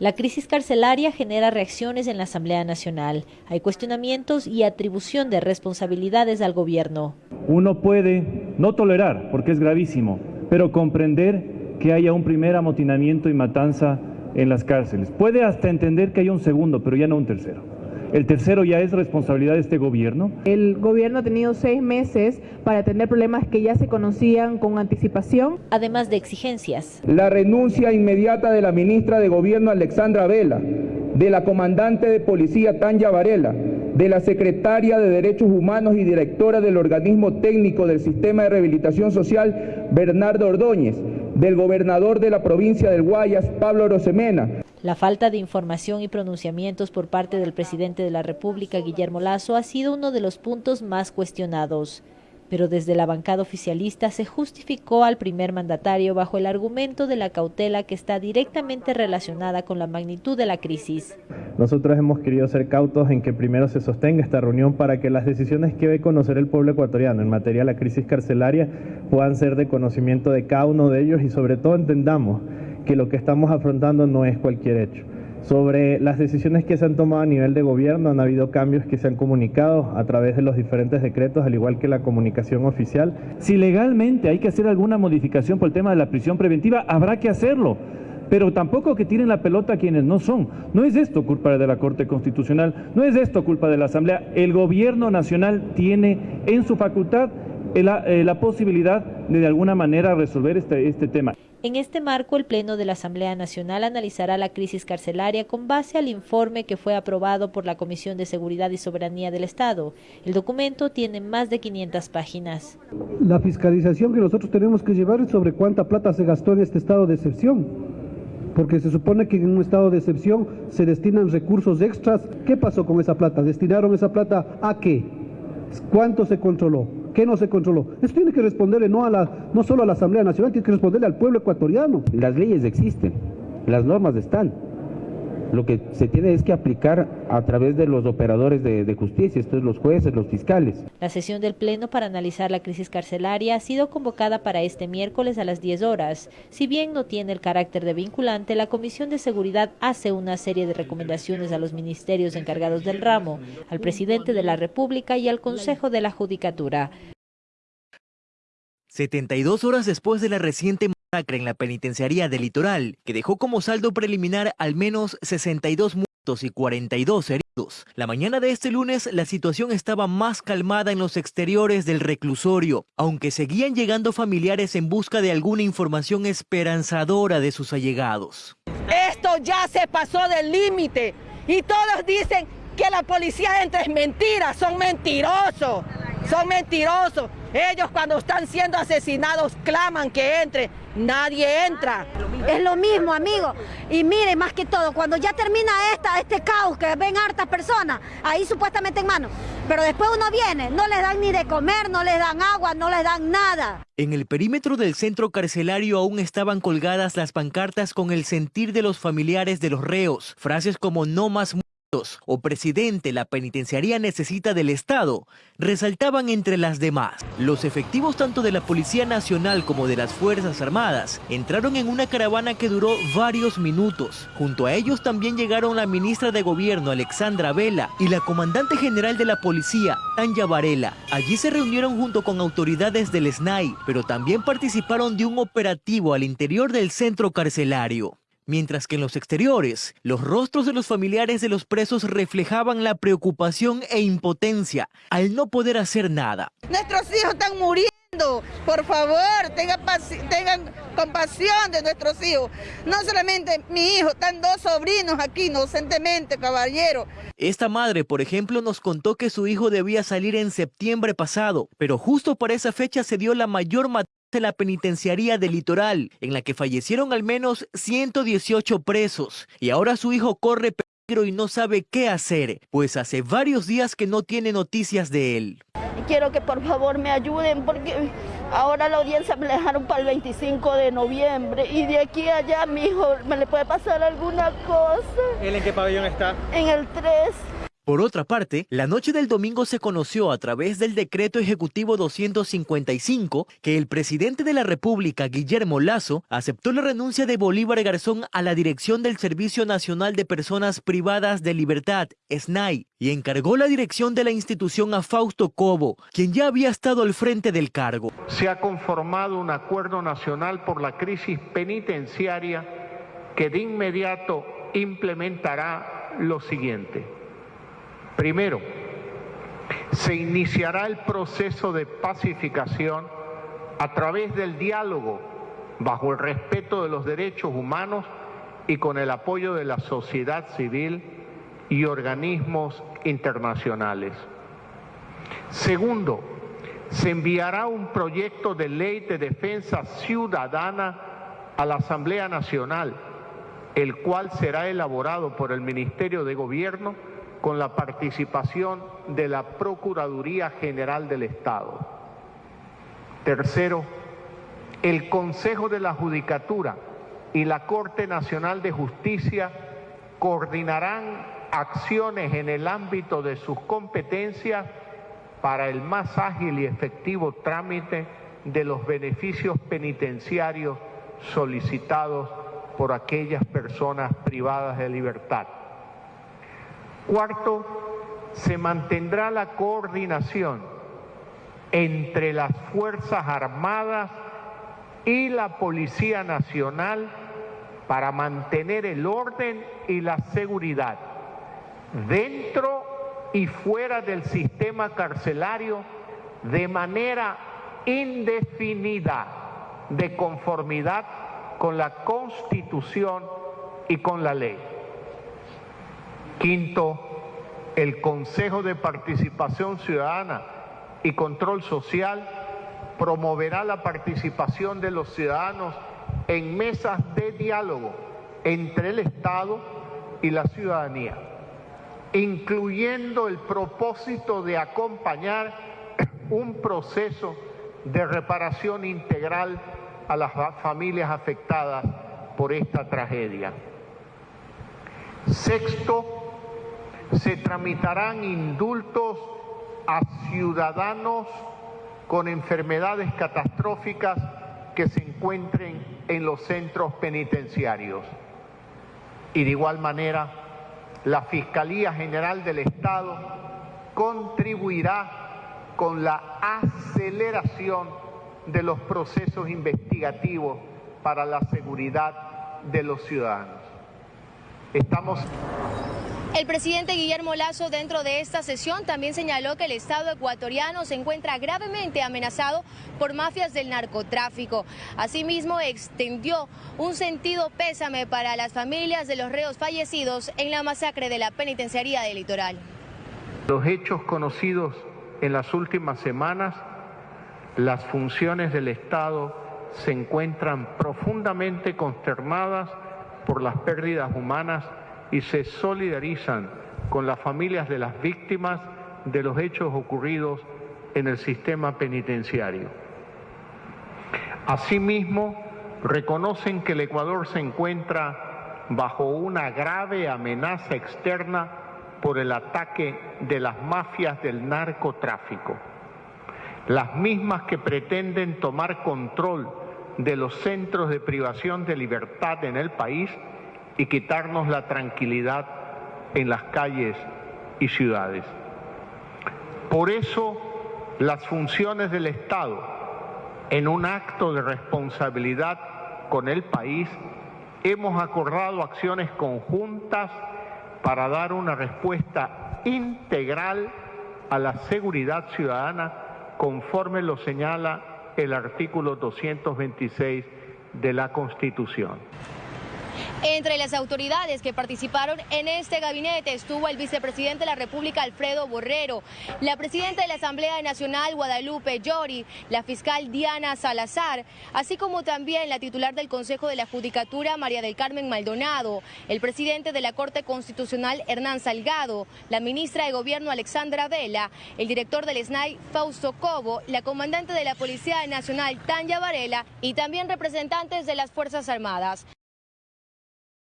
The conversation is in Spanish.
La crisis carcelaria genera reacciones en la Asamblea Nacional. Hay cuestionamientos y atribución de responsabilidades al gobierno. Uno puede no tolerar, porque es gravísimo, pero comprender que haya un primer amotinamiento y matanza en las cárceles. Puede hasta entender que haya un segundo, pero ya no un tercero. El tercero ya es responsabilidad de este gobierno. El gobierno ha tenido seis meses para atender problemas que ya se conocían con anticipación. Además de exigencias. La renuncia inmediata de la ministra de Gobierno Alexandra Vela, de la comandante de policía Tanya Varela, de la secretaria de Derechos Humanos y directora del organismo técnico del Sistema de Rehabilitación Social Bernardo Ordóñez, del gobernador de la provincia del Guayas Pablo Rosemena. La falta de información y pronunciamientos por parte del presidente de la República, Guillermo Lazo, ha sido uno de los puntos más cuestionados. Pero desde la bancada oficialista se justificó al primer mandatario bajo el argumento de la cautela que está directamente relacionada con la magnitud de la crisis. Nosotros hemos querido ser cautos en que primero se sostenga esta reunión para que las decisiones que debe conocer el pueblo ecuatoriano en materia de la crisis carcelaria puedan ser de conocimiento de cada uno de ellos y sobre todo entendamos que lo que estamos afrontando no es cualquier hecho. Sobre las decisiones que se han tomado a nivel de gobierno, han habido cambios que se han comunicado a través de los diferentes decretos, al igual que la comunicación oficial. Si legalmente hay que hacer alguna modificación por el tema de la prisión preventiva, habrá que hacerlo. Pero tampoco que tiren la pelota a quienes no son. No es esto culpa de la Corte Constitucional, no es esto culpa de la Asamblea. El gobierno nacional tiene en su facultad la, eh, la posibilidad de de alguna manera resolver este, este tema. En este marco, el Pleno de la Asamblea Nacional analizará la crisis carcelaria con base al informe que fue aprobado por la Comisión de Seguridad y Soberanía del Estado. El documento tiene más de 500 páginas. La fiscalización que nosotros tenemos que llevar es sobre cuánta plata se gastó en este estado de excepción. Porque se supone que en un estado de excepción se destinan recursos extras. ¿Qué pasó con esa plata? ¿Destinaron esa plata a qué? ¿Cuánto se controló? ¿Qué no se controló? Eso tiene que responderle no, a la, no solo a la Asamblea Nacional, tiene que responderle al pueblo ecuatoriano. Las leyes existen, las normas están. Lo que se tiene es que aplicar a través de los operadores de, de, justicia, estos los jueces, los fiscales. La sesión del Pleno para analizar la crisis carcelaria ha sido convocada para este miércoles a las 10 horas. Si bien no tiene el carácter de vinculante, la Comisión de Seguridad hace una serie de recomendaciones a los ministerios encargados del ramo, al presidente de la República y al Consejo de la Judicatura. 72 horas después de la reciente masacre en la penitenciaría del litoral, que dejó como saldo preliminar al menos 62 muertos y 42 heridos. La mañana de este lunes la situación estaba más calmada en los exteriores del reclusorio, aunque seguían llegando familiares en busca de alguna información esperanzadora de sus allegados. Esto ya se pasó del límite y todos dicen que la policía entra es mentira, son mentirosos, son mentirosos. Ellos cuando están siendo asesinados claman que entre, nadie entra. Es lo mismo, amigo. Y mire, más que todo, cuando ya termina esta, este caos, que ven hartas personas, ahí supuestamente en mano, pero después uno viene, no les dan ni de comer, no les dan agua, no les dan nada. En el perímetro del centro carcelario aún estaban colgadas las pancartas con el sentir de los familiares de los reos, frases como no más o presidente, la penitenciaría necesita del Estado, resaltaban entre las demás. Los efectivos tanto de la Policía Nacional como de las Fuerzas Armadas entraron en una caravana que duró varios minutos. Junto a ellos también llegaron la ministra de Gobierno, Alexandra Vela, y la comandante general de la Policía, Tanya Varela. Allí se reunieron junto con autoridades del SNAI, pero también participaron de un operativo al interior del centro carcelario mientras que en los exteriores, los rostros de los familiares de los presos reflejaban la preocupación e impotencia al no poder hacer nada. Nuestros hijos están muriendo. Por favor, tengan, tengan, compasión de nuestros hijos. No solamente mi hijo, están dos sobrinos aquí inocentemente, caballero. Esta madre, por ejemplo, nos contó que su hijo debía salir en septiembre pasado, pero justo para esa fecha se dio la mayor matanza de la penitenciaría del litoral, en la que fallecieron al menos 118 presos, y ahora su hijo corre peligro y no sabe qué hacer, pues hace varios días que no tiene noticias de él. Quiero que por favor me ayuden porque ahora la audiencia me la dejaron para el 25 de noviembre y de aquí a allá mi hijo me le puede pasar alguna cosa. ¿Él en qué pabellón está? En el 3. Por otra parte, la noche del domingo se conoció a través del decreto ejecutivo 255 que el presidente de la República, Guillermo Lazo, aceptó la renuncia de Bolívar Garzón a la dirección del Servicio Nacional de Personas Privadas de Libertad, SNAI, y encargó la dirección de la institución a Fausto Cobo, quien ya había estado al frente del cargo. Se ha conformado un acuerdo nacional por la crisis penitenciaria que de inmediato implementará lo siguiente. Primero, se iniciará el proceso de pacificación a través del diálogo bajo el respeto de los derechos humanos y con el apoyo de la sociedad civil y organismos internacionales. Segundo, se enviará un proyecto de ley de defensa ciudadana a la Asamblea Nacional, el cual será elaborado por el Ministerio de Gobierno con la participación de la Procuraduría General del Estado. Tercero, el Consejo de la Judicatura y la Corte Nacional de Justicia coordinarán acciones en el ámbito de sus competencias para el más ágil y efectivo trámite de los beneficios penitenciarios solicitados por aquellas personas privadas de libertad. Cuarto, se mantendrá la coordinación entre las Fuerzas Armadas y la Policía Nacional para mantener el orden y la seguridad dentro y fuera del sistema carcelario de manera indefinida, de conformidad con la Constitución y con la ley. Quinto, el Consejo de Participación Ciudadana y Control Social promoverá la participación de los ciudadanos en mesas de diálogo entre el Estado y la ciudadanía, incluyendo el propósito de acompañar un proceso de reparación integral a las familias afectadas por esta tragedia. Sexto, se tramitarán indultos a ciudadanos con enfermedades catastróficas que se encuentren en los centros penitenciarios. Y de igual manera, la Fiscalía General del Estado contribuirá con la aceleración de los procesos investigativos para la seguridad de los ciudadanos. Estamos el presidente Guillermo Lazo dentro de esta sesión también señaló que el Estado ecuatoriano se encuentra gravemente amenazado por mafias del narcotráfico. Asimismo, extendió un sentido pésame para las familias de los reos fallecidos en la masacre de la penitenciaría del litoral. Los hechos conocidos en las últimas semanas, las funciones del Estado se encuentran profundamente consternadas por las pérdidas humanas y se solidarizan con las familias de las víctimas de los hechos ocurridos en el sistema penitenciario. Asimismo, reconocen que el Ecuador se encuentra bajo una grave amenaza externa por el ataque de las mafias del narcotráfico, las mismas que pretenden tomar control de los centros de privación de libertad en el país y quitarnos la tranquilidad en las calles y ciudades. Por eso las funciones del Estado, en un acto de responsabilidad con el país, hemos acordado acciones conjuntas para dar una respuesta integral a la seguridad ciudadana conforme lo señala el artículo 226 de la Constitución. Entre las autoridades que participaron en este gabinete estuvo el vicepresidente de la República, Alfredo Borrero, la presidenta de la Asamblea Nacional, Guadalupe Llori, la fiscal Diana Salazar, así como también la titular del Consejo de la Judicatura, María del Carmen Maldonado, el presidente de la Corte Constitucional, Hernán Salgado, la ministra de Gobierno, Alexandra Vela, el director del SNAI, Fausto Cobo, la comandante de la Policía Nacional, Tanya Varela, y también representantes de las Fuerzas Armadas.